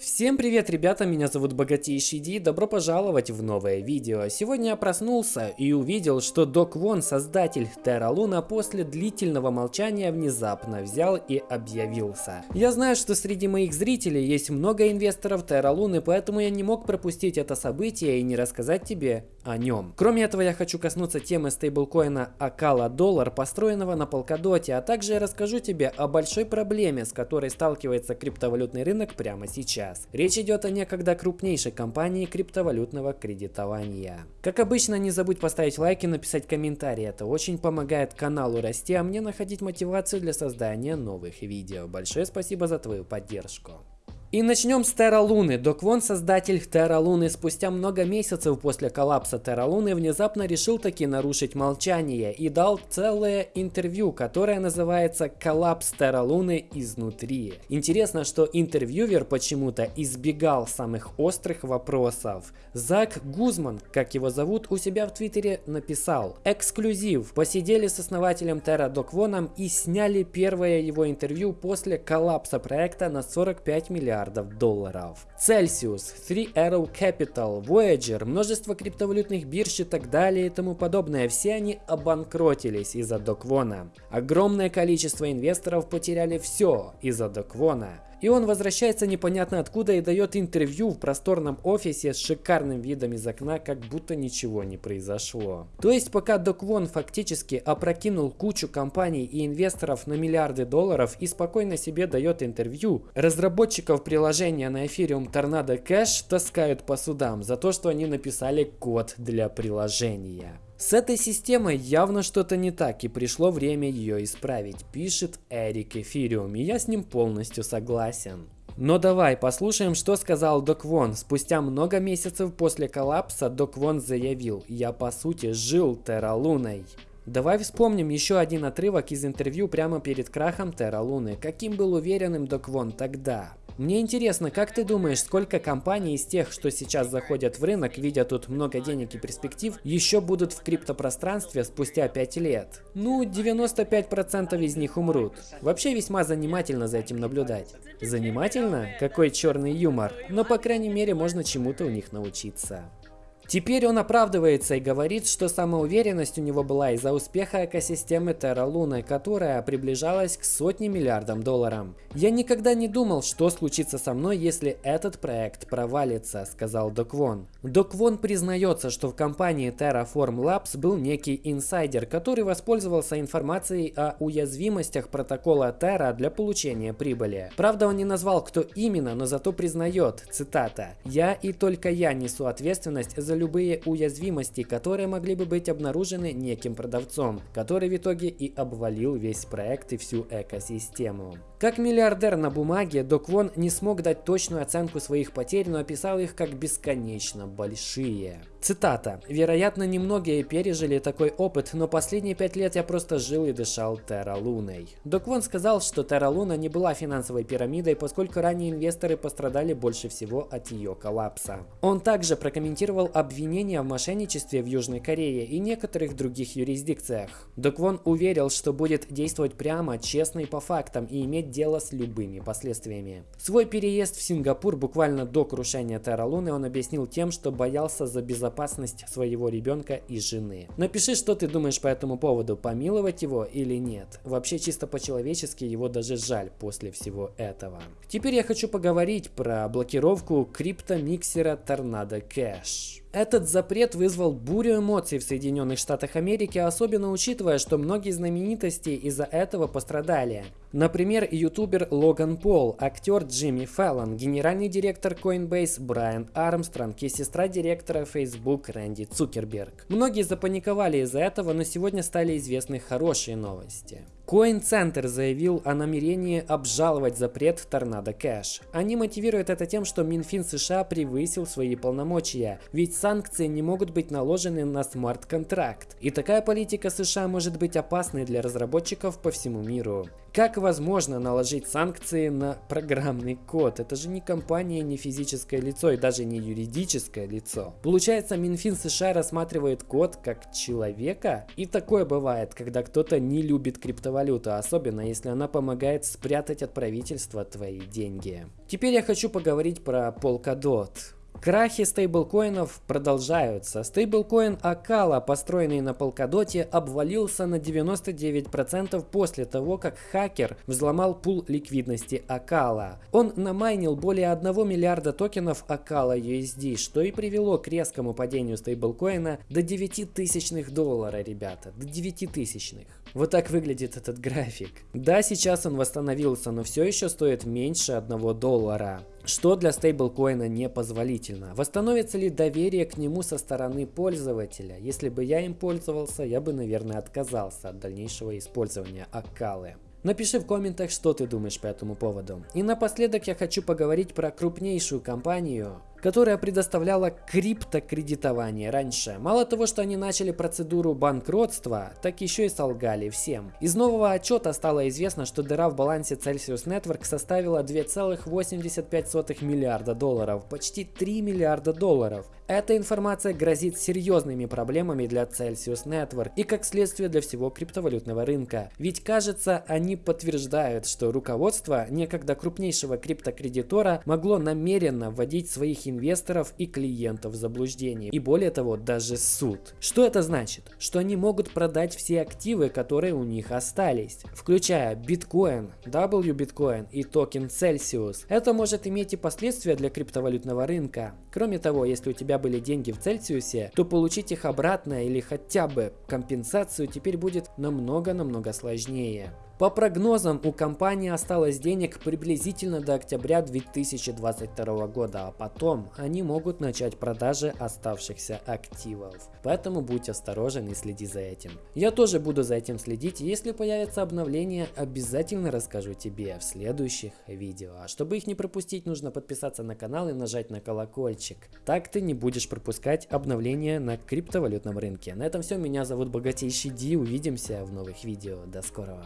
Всем привет, ребята, меня зовут Богатейший Ди, добро пожаловать в новое видео. Сегодня я проснулся и увидел, что Док Вон, создатель Терра Луна, после длительного молчания внезапно взял и объявился. Я знаю, что среди моих зрителей есть много инвесторов Терра Луны, поэтому я не мог пропустить это событие и не рассказать тебе о нем. Кроме этого, я хочу коснуться темы стейблкоина Акала Доллар, построенного на Polkadot, а также я расскажу тебе о большой проблеме, с которой сталкивается криптовалютный рынок прямо сейчас. Речь идет о некогда крупнейшей компании криптовалютного кредитования. Как обычно, не забудь поставить лайк и написать комментарий. Это очень помогает каналу расти, а мне находить мотивацию для создания новых видео. Большое спасибо за твою поддержку. И начнем с Терра Луны. Док Вон, создатель Терра Луны, спустя много месяцев после коллапса Терра Луны внезапно решил таки нарушить молчание и дал целое интервью, которое называется «Коллапс Терра Луны изнутри». Интересно, что интервьюер почему-то избегал самых острых вопросов. Зак Гузман, как его зовут, у себя в Твиттере написал «Эксклюзив. Посидели с основателем Терра Док Воном и сняли первое его интервью после коллапса проекта на 45 миллиардов миллиардов долларов. Celsius, Three Arrow Capital, Voyager, множество криптовалютных бирж и так далее и тому подобное, все они обанкротились из-за Доквона. Огромное количество инвесторов потеряли все из-за Доквона. И он возвращается непонятно откуда и дает интервью в просторном офисе с шикарным видом из окна, как будто ничего не произошло. То есть пока Док Вон фактически опрокинул кучу компаний и инвесторов на миллиарды долларов и спокойно себе дает интервью, разработчиков приложения на Ethereum Tornado Cash таскают по судам за то, что они написали код для приложения. С этой системой явно что-то не так и пришло время ее исправить, пишет Эрик Эфириум, и я с ним полностью согласен. Но давай послушаем, что сказал Док Вон. Спустя много месяцев после коллапса Док Вон заявил, я по сути жил Терра Луной. Давай вспомним еще один отрывок из интервью прямо перед крахом Терра Луны. Каким был уверенным Док Вон тогда? Мне интересно, как ты думаешь, сколько компаний из тех, что сейчас заходят в рынок, видя тут много денег и перспектив, еще будут в криптопространстве спустя 5 лет? Ну, 95% из них умрут. Вообще весьма занимательно за этим наблюдать. Занимательно? Какой черный юмор. Но по крайней мере можно чему-то у них научиться. Теперь он оправдывается и говорит, что самоуверенность у него была из-за успеха экосистемы Terra Luna, которая приближалась к сотне миллиардам долларов. «Я никогда не думал, что случится со мной, если этот проект провалится», — сказал Доквон. Доквон признается, что в компании Terraform Labs был некий инсайдер, который воспользовался информацией о уязвимостях протокола Terra для получения прибыли. Правда, он не назвал, кто именно, но зато признает, цитата, «Я и только я несу ответственность за любые уязвимости, которые могли бы быть обнаружены неким продавцом, который в итоге и обвалил весь проект и всю экосистему. Как миллиардер на бумаге, Док Вон не смог дать точную оценку своих потерь, но описал их как бесконечно большие. Цитата. «Вероятно, немногие пережили такой опыт, но последние пять лет я просто жил и дышал Терра Луной». Док Вон сказал, что Терра Луна не была финансовой пирамидой, поскольку ранее инвесторы пострадали больше всего от ее коллапса. Он также прокомментировал обвинения в мошенничестве в Южной Корее и некоторых других юрисдикциях. Док Вон уверил, что будет действовать прямо, честно и по фактам и иметь дело с любыми последствиями. Свой переезд в Сингапур буквально до крушения Терра Луны он объяснил тем, что боялся за безопасность безопасность своего ребенка и жены. Напиши, что ты думаешь по этому поводу, помиловать его или нет. Вообще чисто по-человечески его даже жаль после всего этого. Теперь я хочу поговорить про блокировку криптомиксера Tornado Cash. Этот запрет вызвал бурю эмоций в Соединенных Штатах Америки, особенно учитывая, что многие знаменитости из-за этого пострадали. Например, ютубер Логан Пол, актер Джимми Фэллон, генеральный директор Coinbase Брайан Армстронг и сестра директора Facebook Рэнди Цукерберг. Многие запаниковали из-за этого, но сегодня стали известны хорошие новости. Coin Center заявил о намерении обжаловать запрет Торнадо Кэш. Они мотивируют это тем, что Минфин США превысил свои полномочия, ведь санкции не могут быть наложены на смарт-контракт. И такая политика США может быть опасной для разработчиков по всему миру. Как возможно наложить санкции на программный код? Это же не компания, не физическое лицо и даже не юридическое лицо. Получается, Минфин США рассматривает код как человека? И такое бывает, когда кто-то не любит криптовалюту, особенно если она помогает спрятать от правительства твои деньги. Теперь я хочу поговорить про Polkadot. Крахи стейблкоинов продолжаются. Стейблкоин Акала, построенный на Polkadot, обвалился на 99% после того, как хакер взломал пул ликвидности Акала. Он намайнил более 1 миллиарда токенов Акала USD, что и привело к резкому падению стейблкоина до 9 тысячных доллара, ребята, до 9 тысячных. Вот так выглядит этот график. Да, сейчас он восстановился, но все еще стоит меньше 1 доллара что для стейблкоина непозволительно. Восстановится ли доверие к нему со стороны пользователя? Если бы я им пользовался, я бы, наверное, отказался от дальнейшего использования Акалы. Напиши в комментах, что ты думаешь по этому поводу. И напоследок я хочу поговорить про крупнейшую компанию, которая предоставляла криптокредитование раньше. Мало того, что они начали процедуру банкротства, так еще и солгали всем. Из нового отчета стало известно, что дыра в балансе Celsius Network составила 2,85 миллиарда долларов, почти 3 миллиарда долларов. Эта информация грозит серьезными проблемами для Celsius Network и как следствие для всего криптовалютного рынка. Ведь кажется, они подтверждают, что руководство некогда крупнейшего криптокредитора могло намеренно вводить своих инвесторов и клиентов в заблуждение. И более того, даже суд. Что это значит? Что они могут продать все активы, которые у них остались, включая биткоин, W биткоин и токен Celsius. Это может иметь и последствия для криптовалютного рынка. Кроме того, если у тебя были деньги в Цельсиусе, то получить их обратно или хотя бы компенсацию теперь будет намного-намного сложнее. По прогнозам, у компании осталось денег приблизительно до октября 2022 года, а потом они могут начать продажи оставшихся активов. Поэтому будь осторожен и следи за этим. Я тоже буду за этим следить, если появится обновление, обязательно расскажу тебе в следующих видео. А чтобы их не пропустить, нужно подписаться на канал и нажать на колокольчик. Так ты не будешь пропускать обновления на криптовалютном рынке. На этом все, меня зовут Богатейший Ди, увидимся в новых видео. До скорого.